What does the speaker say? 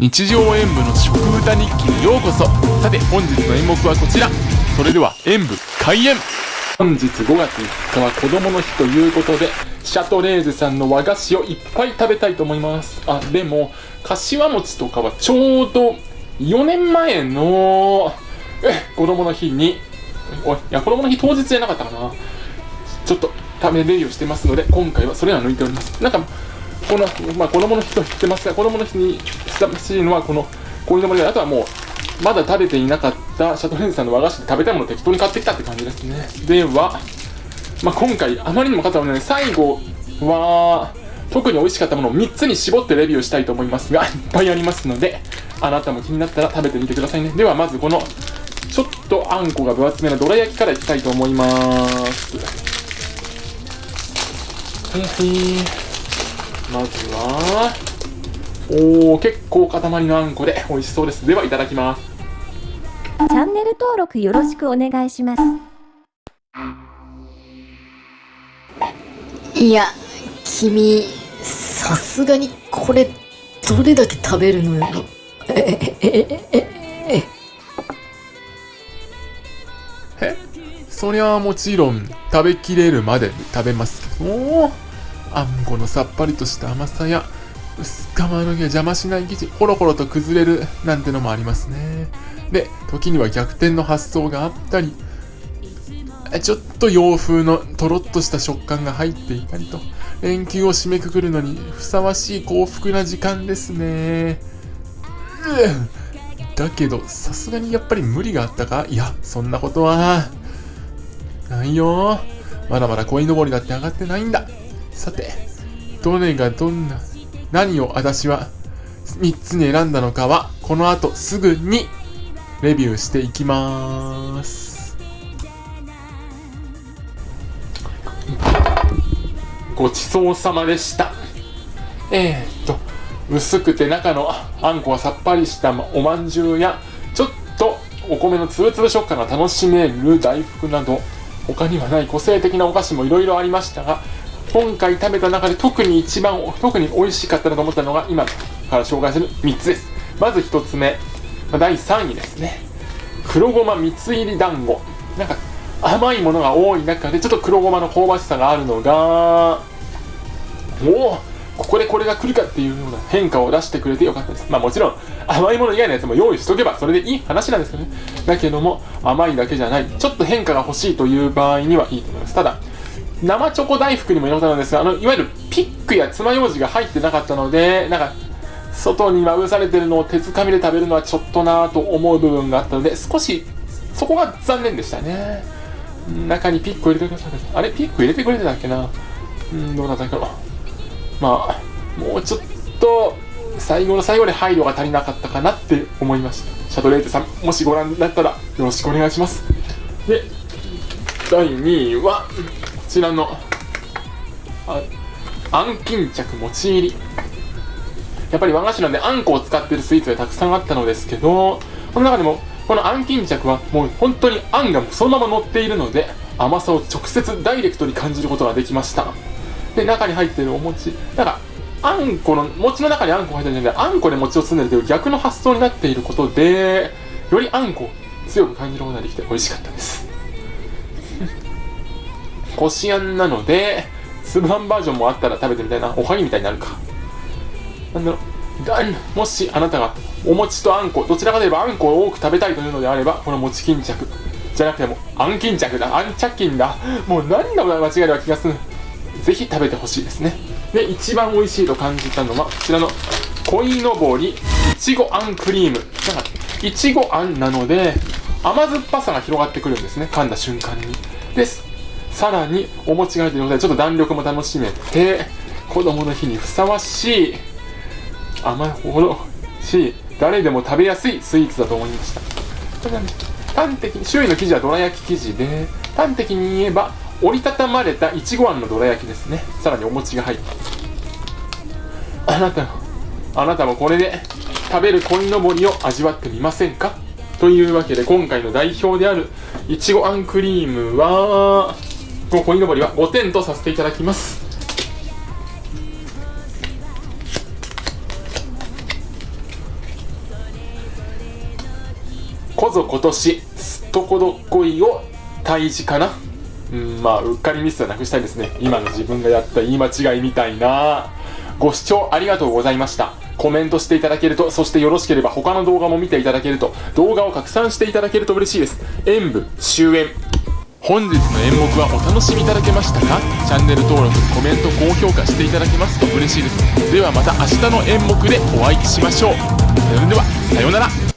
日常演舞の食歌日記にようこそ。さて本日の演目はこちら。それでは演舞開演。本日5月3日は子供の日ということでシャトレーゼさんの和菓子をいっぱい食べたいと思います。あでも柏餅とかはちょうど4年前のえ子供の日においいや子供の日当日じゃなかったかな。ちょっと食べレビューしてますので今回はそれは抜いております。なんかこの、まあ、子供の日と言ってますが、子供の日にふさわしいのは、この、こういうのもあとはもう、まだ食べていなかったシャトレーゼさんの和菓子で食べたいものを適当に買ってきたって感じですね。では、まあ、今回、あまりにも買ったので、最後は、特に美味しかったものを3つに絞ってレビューしたいと思いますが、いっぱいありますので、あなたも気になったら食べてみてくださいね。では、まずこの、ちょっとあんこが分厚めのどら焼きからいきたいと思います。はいはい。まずは、おー、結構塊のあんこで美味しそうです。では、いただきます。チャンネル登録よろしくお願いします。いや、君、さすがにこれ、どれだけ食べるのよ。え、え、え、え、え、えそりゃもちろん食べきれるまで食べますけどあんこのさっぱりとした甘さや薄皮の毛邪魔しない生地ほろほろと崩れるなんてのもありますね。で時には逆転の発想があったりちょっと洋風のとろっとした食感が入っていたりと連休を締めくくるのにふさわしい幸福な時間ですね。だけどさすがにやっぱり無理があったか？いやそんなことは。ないよ。まだまだ鯉のぼりだって上がってないんだ。さて、どれがどんな、何を私は3つに選んだのかは、この後すぐにレビューしていきます。ごちそうさまでした。えー、っと、薄くて中のあんこはさっぱりしたおまんじゅうや、ちょっとお米のつぶつぶ食感が楽しめる大福など、他にはない個性的なお菓子もいろいろありましたが、今回食べた中で特に一番特に美味しかったなと思ったのが今から紹介する3つです。まず1つ目第3位ですね。黒ごま蜜入り団子。なんか甘いものが多い中でちょっと黒ごまの香ばしさがあるのがおおここでこれが来るかっていうような変化を出してくれてよかったです。まあもちろん甘いもの以外のやつも用意しとけばそれでいい話なんですけどね。だけども甘いだけじゃない。ちょっと変化が欲しいという場合にはいいと思います。ただ生チョコ大福にも入れたのですがあのいわゆるピックや爪楊枝が入ってなかったのでなんか外にまぶされてるのを手づかみで食べるのはちょっとなぁと思う部分があったので少しそこが残念でしたね。中にピックを入れてくださいあれ？ピック入れてくれてたっけな？うんどうだったかなまあもうちょっと最後の最後で配慮が足りなかったかなって思いました。シャトレーゼさんもしご覧になったらよろしくお願いします。で第2位はちらのああん巾着もち入り。やっぱり和菓子なんであんこを使ってるスイーツがたくさんあったのですけどこの中でもこのあん巾着はもう本当にあんがそのまま乗っているので甘さを直接ダイレクトに感じることができました。で中に入ってるお餅。だからあんこの餅の中にあんこが入ってるんじゃなくてあんこで餅を包んでるという逆の発想になっていることでよりあんこを強く感じることができて美味しかったです。こしあんなので、粒あんバージョンもあったら食べてみたいな。おはぎみたいになるか。なんだろう。もしあなたがお餅とあんこ、どちらかといえばあんこを多く食べたいというのであれば、この餅巾着。じゃなくてもあん巾着だ。あん着巾だ。もう何が間違いな気がする。ぜひ食べてほしいですね。で、一番美味しいと感じたのは、こちらの鯉のぼりいちごあんクリーム。なんか、いちごあんなので、甘酸っぱさが広がってくるんですね。噛んだ瞬間に。です。さらにお餅が入っているのでちょっと弾力も楽しめて子供の日にふさわしい甘いほどしい誰でも食べやすいスイーツだと思いました。端的に周囲の生地はどら焼き生地で端的に言えば折りたたまれたいちごあんのどら焼きですね。さらにお餅が入った。あなたもあなたもこれで食べる鯉のぼりを味わってみませんか？というわけで今回の代表であるいちごあんクリームはこの鯉のぼりは5点とさせていただきます。こぞ今年すっとこどっこいを退治かな。うんまあうっかりミスはなくしたいですね。今の自分がやった言い間違いみたいな。ご視聴ありがとうございました。コメントしていただけるとそしてよろしければ他の動画も見ていただけると動画を拡散していただけると嬉しいです。演舞終演。本日の演目はお楽しみいただけましたか？チャンネル登録コメント高評価していただけますと嬉しいです。ではまた明日の演目でお会いしましょう。それではさようなら。